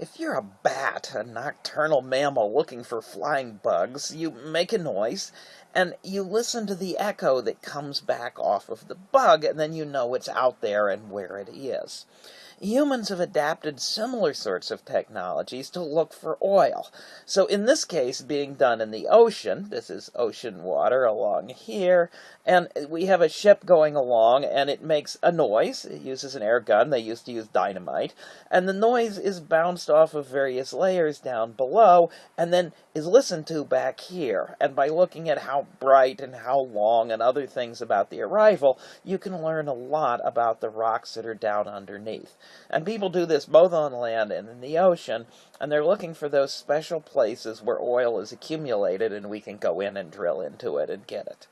If you're a bat, a nocturnal mammal looking for flying bugs, you make a noise and you listen to the echo that comes back off of the bug, and then you know it's out there and where it is. Humans have adapted similar sorts of technologies to look for oil. So in this case, being done in the ocean, this is ocean water along here, and we have a ship going along, and it makes a noise. It uses an air gun. They used to use dynamite. And the noise is bounced off of various layers down below, and then is listened to back here. And by looking at how bright and how long and other things about the arrival, you can learn a lot about the rocks that are down underneath. And people do this both on land and in the ocean, and they're looking for those special places where oil is accumulated and we can go in and drill into it and get it.